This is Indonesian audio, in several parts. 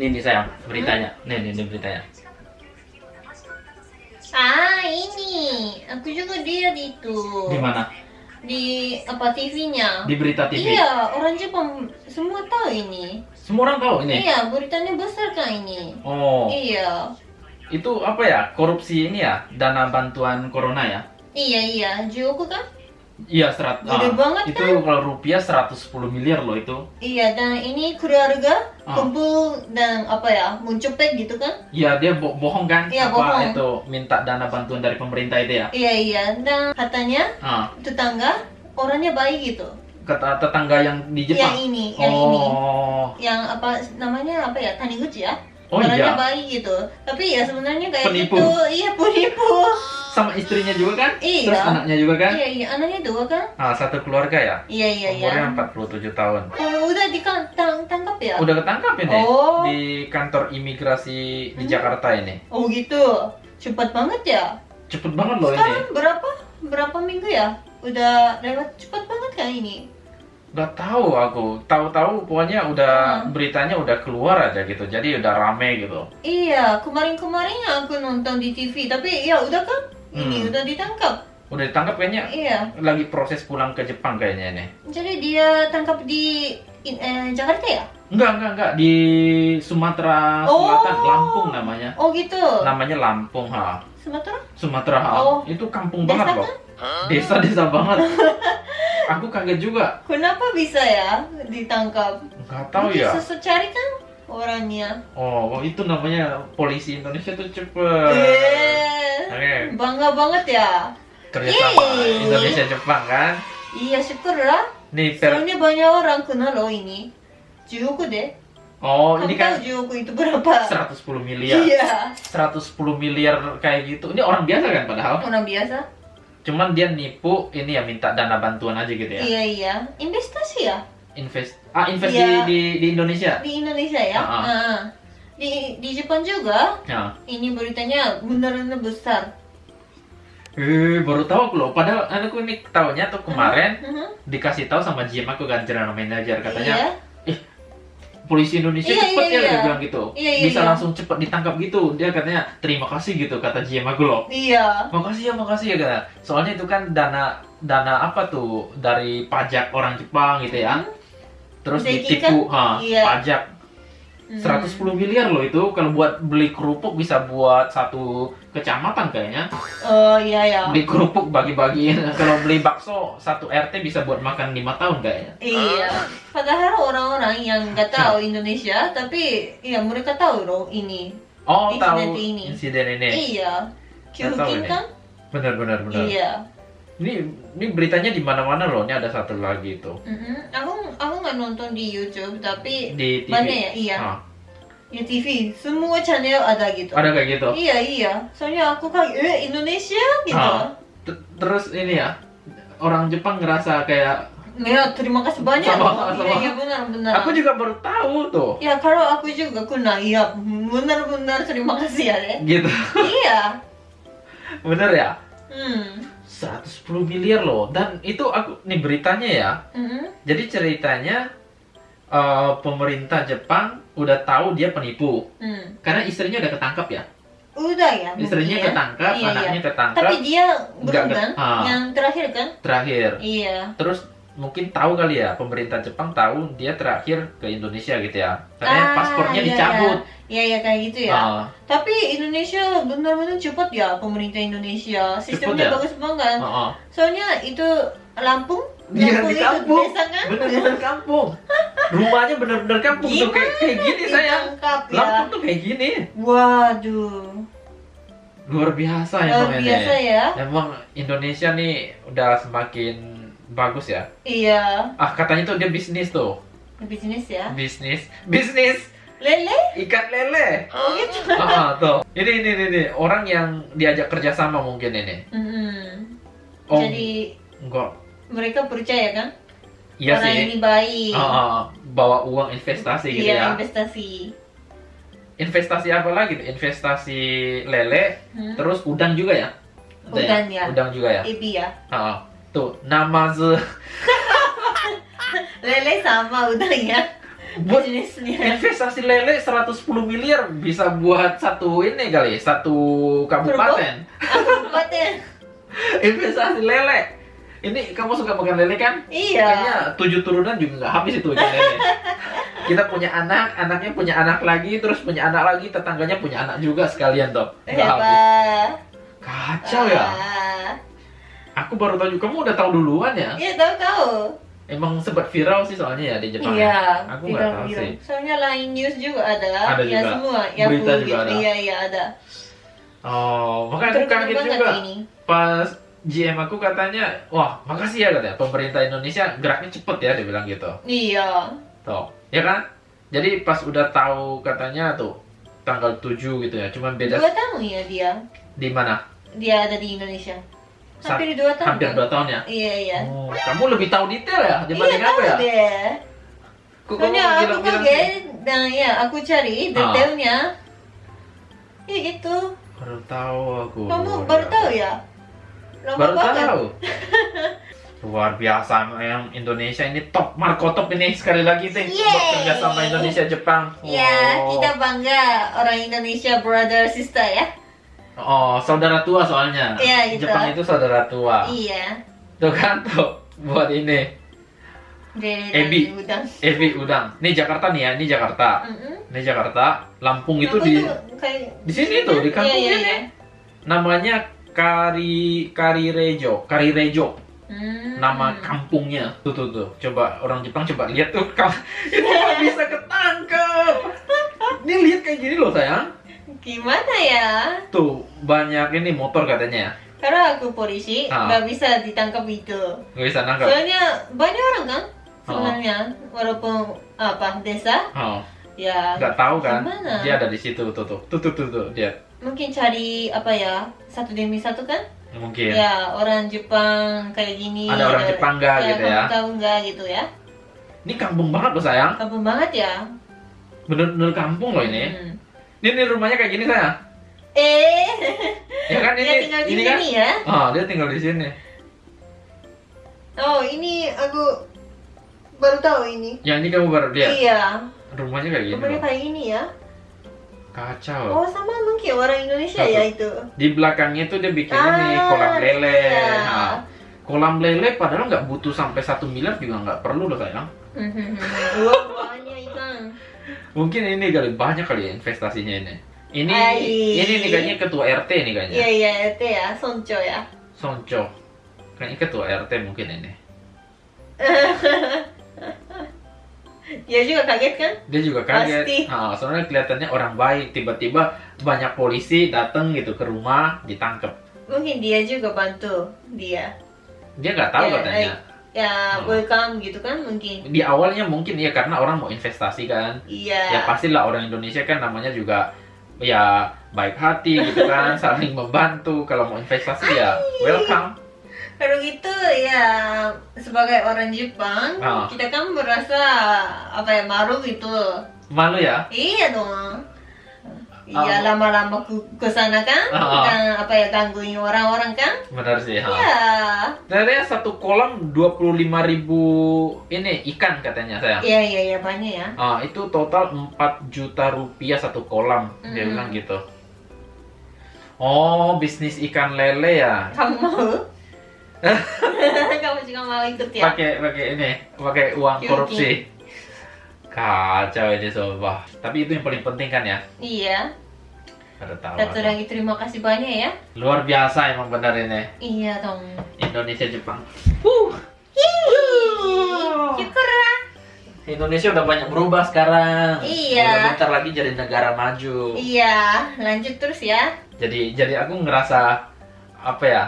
Nih nih sayang, beritanya. Nih nih, nih beritanya. Ah ini, aku juga lihat itu. Di mana? Di apa TV-nya? Di berita TV. Iya, orang Jepang semua tahu ini. Semua orang tahu ini. Iya, beritanya besar kan ini. Oh, Iya, itu apa ya? Korupsi ini ya? Dana bantuan corona ya? iya iya, Joko kan? Iya, serat. Gede banget itu kalau rupiah 110 miliar loh itu. Iya, dan ini keluarga Ah. kumpul dan apa ya, mencopet gitu kan? Iya, dia bo- bohong kan? Iya, apa bohong. itu minta dana bantuan dari pemerintah itu ya? Iya iya, dan katanya Ah, tetangga orangnya baik gitu. kata tetangga yang di Jepang. Yang ini, yang ini. oh. Yang apa namanya apa ya, Taniguchi ya? Oh orangnya iya. baik gitu. Tapi ya sebenarnya kayak Penipu. gitu, iya penipu. Sama istrinya juga kan? Iya. Terus anaknya juga kan? Iya iya, anaknya dua kan? Ah, satu keluarga ya? Iya iya iya. Umurnya 47 tahun. Oh, udah ditangkap ya? Udah ketangkap ini Oh. di kantor imigrasi di Hmm. Jakarta ini. Oh gitu, cepat banget ya? Cepet banget loh ini. Sekarang berapa? Berapa minggu ya? Udah lewat cepat banget kan ini? Gak tahu aku. Tahu-tahu pokoknya udah Hmm. beritanya udah keluar aja gitu. Jadi udah rame gitu. Iya, kemarin-kemarin aku nonton di TV, tapi ya udah kan? Ini Hmm. udah ditangkap. Udah ditangkap kayaknya Iya. lagi proses pulang ke Jepang kayaknya ini. Jadi dia tangkap di eh, Jakarta ya? Enggak, enggak, enggak di Sumatera Oh. Selatan, Lampung namanya. Oh gitu. Namanya Lampung, ha. Sumatera? Sumatera, ha. Oh. Itu kampung Desa banget loh. Desa-desa banget. aku kaget juga. Kenapa bisa ya ditangkap? Enggak tahu Mungkin ya. Sesu cari kan orangnya. Oh, itu namanya polisi Indonesia tuh cepet. Eh, Oke, bangga banget ya. kerjasama Yeay. Indonesia Jepang kan. Iya syukur lah. Nih, per- Soalnya banyak orang kenal loh ini. Juyoku deh. oh Kamu ini kan Juyoku itu berapa? 110 miliar. Iya. 110 miliar kayak gitu. Ini orang biasa kan padahal. Orang biasa. Cuman dia nipu ini ya minta dana bantuan aja gitu ya. Iya iya. Investasi ya Invest ah invest Iya. di, di di Indonesia. di Indonesia ya. Ah, ah. Ah. Di di Jepang juga. Ya. Ini beritanya benar-benar besar. Eh, baru tahu aku loh. Padahal anakku ini tahunya tuh kemarin Mhm. dikasih tahu sama GM aku kan general manager katanya Iya. Polisi Indonesia Iya, cepet iya, ya dia iya. bilang gitu. Iya, iya, Bisa iya. langsung cepet ditangkap gitu. Dia katanya terima kasih gitu kata GM aku loh. Iya. Makasih ya, makasih ya kata. Soalnya itu kan dana dana apa tuh dari pajak orang Jepang gitu ya. Hmm. Terus Udah ditipu ha, Iya. pajak Mhm. 110 miliar loh itu kalau buat beli kerupuk bisa buat satu kecamatan kayaknya. Oh iya ya. Beli kerupuk bagi-bagiin. kalau beli bakso satu RT bisa buat makan lima tahun kayaknya. Iya. Padahal orang-orang yang nggak tahu Indonesia, tapi ya mereka tahu loh ini. Oh, Insiden tahu ini. insiden ini. Iya. Ini. kan? Benar benar benar. Iya. Ini ini beritanya di mana-mana loh. Ini ada satu lagi tuh Mhm. Aku aku nggak nonton di YouTube, tapi di TV. mana ya? Iya. Ah, Di TV semua channel ada gitu. ada kayak gitu. Iya iya. Soalnya aku kayak eh Indonesia gitu. Ah. Terus ini ya orang Jepang ngerasa kayak Ya terima kasih banyak. Sama, loh. sama. Iya iya benar benar. aku juga baru tahu tuh. Ya kalau aku juga kena, iya benar-benar terima kasih ya deh. Gitu. iya. Bener ya? Hmm. 110 miliar loh. Dan itu aku nih beritanya ya. Mhm. Jadi ceritanya eh, pemerintah Jepang udah tahu dia penipu. Hmm. Karena istrinya udah ketangkap ya. Udah ya. Istrinya mungkin ya. ketangkap, Iya, anaknya iya. ketangkap. Tapi dia belum kan? ah. Yang terakhir kan? Terakhir. Iya. Terus mungkin tahu kali ya pemerintah Jepang tahu dia terakhir ke Indonesia gitu ya. Katanya Ah, paspornya iya, dicabut. Iya iya kayak gitu ya. Ah, Tapi Indonesia benar-benar cepat ya pemerintah Indonesia. Sistemnya ya? bagus banget. ah, ah. Soalnya itu Lampung. Iya, Lampung di itu kampung. desa kan? Kampung. Rumahnya bener-bener kampung tuh kayak, kayak gini saya. Ya. Lampung tuh kayak gini. Waduh. Luar biasa Luar emang biasa ya. Emang Indonesia nih udah semakin bagus ya. Iya. Ah katanya tuh dia bisnis tuh. Bisnis ya. Bisnis, bisnis Lele? ikan lele. Oh gitu. Ah, tuh. Ini, ini, ini, ini. Orang yang diajak kerjasama mungkin ini. Mhm. Oh, Jadi enggak. mereka percaya kan? Iya Orang sih. ini baik. Ah, ah, bawa uang investasi gitu iya, ya. investasi. Investasi apa lagi? Investasi lele, Hmm? terus udang juga ya? Udang ya. Udang juga ya. Ebi ya. Ah, ah. Tuh nama ze Lele sama udang ya. buat bisnisnya. investasi lele 110 miliar bisa buat satu ini kali, satu kabupaten. Kabupaten. investasi lele. Ini kamu suka makan lele kan? Iya. Kayaknya tujuh turunan juga nggak habis itu ikan lele. Kita punya anak, anaknya punya anak lagi, terus punya anak lagi, tetangganya punya anak juga sekalian toh. Nggak habis. Hebat. Kacau ya. Aku baru tahu juga. Kamu udah tahu duluan ya? Iya tahu tahu. Emang sempat viral sih soalnya ya di Jepang. Iya. Aku nggak tahu viral-viral. sih. Soalnya lain news juga ada. Ada ya juga. semua. Ya Berita juga gitu. ada. Iya iya ada. Oh, makanya aku kaget juga. ini. Pas GM aku katanya, wah makasih ya katanya pemerintah Indonesia geraknya cepet ya, dia bilang gitu. Iya. Tuh, ya kan? Jadi pas udah tahu katanya tuh tanggal 7 gitu ya, cuman beda Dua tahun ya dia. di mana? Dia ada di Indonesia. Hampir dua tahun. Hampir dua tahun ya. Iya iya. Oh, kamu lebih tahu detail ya Iya dibanding tahu aku ya? deh. Kok kamu Soalnya aku kaget dan ya aku cari Ah. detailnya. Ya gitu. Baru tahu aku. Kamu baru tahu ya? Lama Baru banget. tahu. Luar biasa yang Indonesia ini top Marco top ini sekali lagi Yeay. buat kerja sama Indonesia Jepang. Ya, Oh. kita bangga orang Indonesia brother sister ya. Oh, saudara tua soalnya. Iya, gitu. Jepang itu saudara tua. Iya. Tuh kan tuh buat ini Dari Ebi. udang. Evi udang. Ini Jakarta nih ya, ini Jakarta. Mm-mm. Ini Jakarta. Lampung itu Aku di kayak di sini tuh, di kampung Iya, iya, iya. namanya Kari Karirejo, Karirejo. Hmm. Nama kampungnya. Tuh tuh tuh. Coba orang Jepang coba lihat tuh. Itu bisa ketangkep. Ini lihat kayak gini loh sayang. Gimana ya? Tuh banyak ini motor katanya. Karena aku polisi, Ah. nggak bisa ditangkap itu. Nggak bisa nangkap. Soalnya banyak orang kan Oh. sebenarnya, walaupun apa desa, Oh, ya nggak tahu kan? Gimana? Dia ada di situ tuh tuh. Tuh tuh tuh, tuh. dia. mungkin cari apa ya satu demi satu kan? Mungkin. Ya orang Jepang kayak gini. Ada orang Jepang nggak gitu ya? kamu tahu nggak gitu ya? Ini kampung banget loh sayang. Kampung banget ya. Bener-bener kampung loh ini. Hmm. Ini, ini rumahnya kayak gini sayang. Eh, Ya kan dia ini tinggal di ini kan? sini ya? Oh, dia tinggal di sini. Oh ini aku baru tahu ini. Yang ini kamu baru lihat. Iya, Rumahnya kayak gini rumahnya kayak ini ya. Kacau. Oh sama mungkin orang Indonesia Satu. ya itu. Di belakangnya tuh dia bikin ini Ah, kolam lele. iya. Nah, kolam lele padahal nggak butuh sampai satu miliar juga nggak perlu loh sayang. Mungkin ini kali banyak kali ya investasinya ini. Ini Ai. ini nih kayaknya ketua RT nih kayaknya. Iya iya itu ya, sonco ya. Sonco. Kayaknya ketua RT mungkin ini. Dia juga kaget kan? Dia juga kaget. Pasti. Nah, soalnya kelihatannya orang baik. Tiba-tiba banyak polisi datang gitu ke rumah ditangkap. Mungkin dia juga bantu dia. Dia nggak tahu Ya, katanya. Ya Oh. welcome gitu kan mungkin. Di awalnya mungkin ya karena orang mau investasi kan. Ya Iya. pastilah orang Indonesia kan namanya juga ya baik hati gitu kan, saling membantu. Kalau mau investasi ya welcome. Kalau gitu ya sebagai orang Jepang Ah. kita kan merasa apa ya malu gitu. Malu ya? Iya dong. Iya lama-lama ke ke sana kan, Ah. dan apa ya gangguin orang-orang kan? Benar sih. Ha. Iya. Ternyata satu kolam 25.000 ribu ini ikan katanya saya. Iya iya iya banyak ya. Ah, itu total 4 juta rupiah satu kolam. Dia Mm. bilang gitu. Oh, bisnis ikan lele ya. Kamu mau? Kamu juga mau ikut ya? Pakai pakai ini, pakai uang korupsi. Kacau ini sobat. Tapi itu yang paling penting kan ya. Iya. Ada lagi terima kasih banyak ya. Luar biasa emang benar ini. Iya dong. Indonesia Jepang. Syukur lah. Indonesia udah banyak berubah sekarang. Iya. Udah bentar lagi jadi negara maju. Iya, lanjut terus ya. Jadi jadi aku ngerasa apa ya?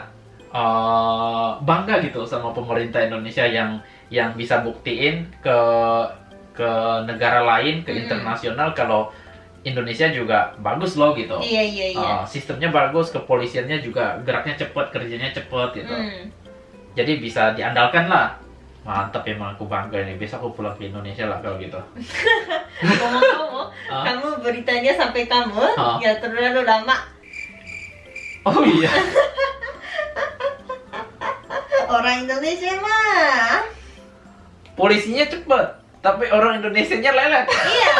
eh, bangga gitu sama pemerintah Indonesia yang yang bisa buktiin ke ke negara lain, ke Hmm. internasional kalau Indonesia juga bagus loh gitu. Iya iya iya. Eh, sistemnya bagus, kepolisiannya juga geraknya cepet, kerjanya cepet gitu. Hmm. Jadi bisa diandalkan lah. Mantap emang aku bangga ini. Besok aku pulang ke Indonesia lah kalau gitu. Ngomong-ngomong, Ah. kamu beritanya sampai kamu Ah. ya terlalu lama. Oh iya. Orang Indonesia mah. Polisinya cepet. tapi orang Indonesianya lelet. Iya,